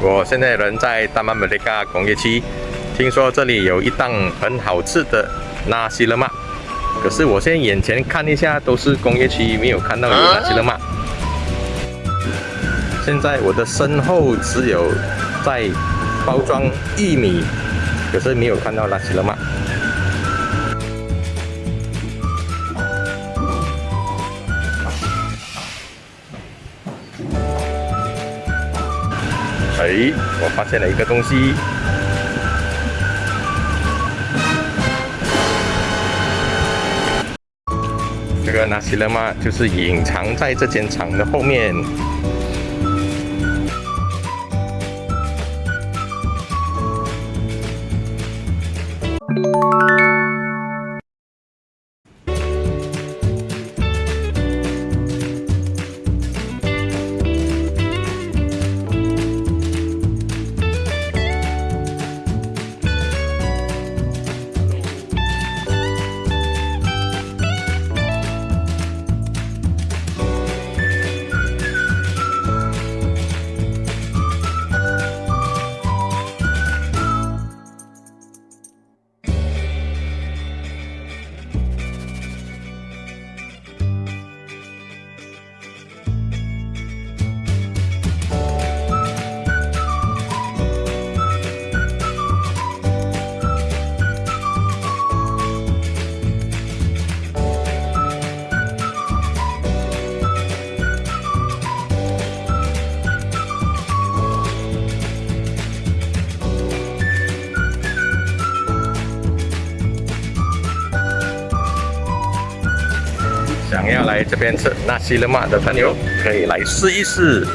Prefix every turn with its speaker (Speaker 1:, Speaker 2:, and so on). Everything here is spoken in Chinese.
Speaker 1: 我现在人在大曼美利加工业区，听说这里有一档很好吃的纳西勒玛，可是我现在眼前看一下都是工业区，没有看到有纳西勒玛。现在我的身后只有在包装玉米，可是没有看到纳西勒玛。哎，我发现了一个东西。这个纳西勒玛就是隐藏在这间厂的后面。要来这边吃纳西勒玛的朋友，可以来试一试。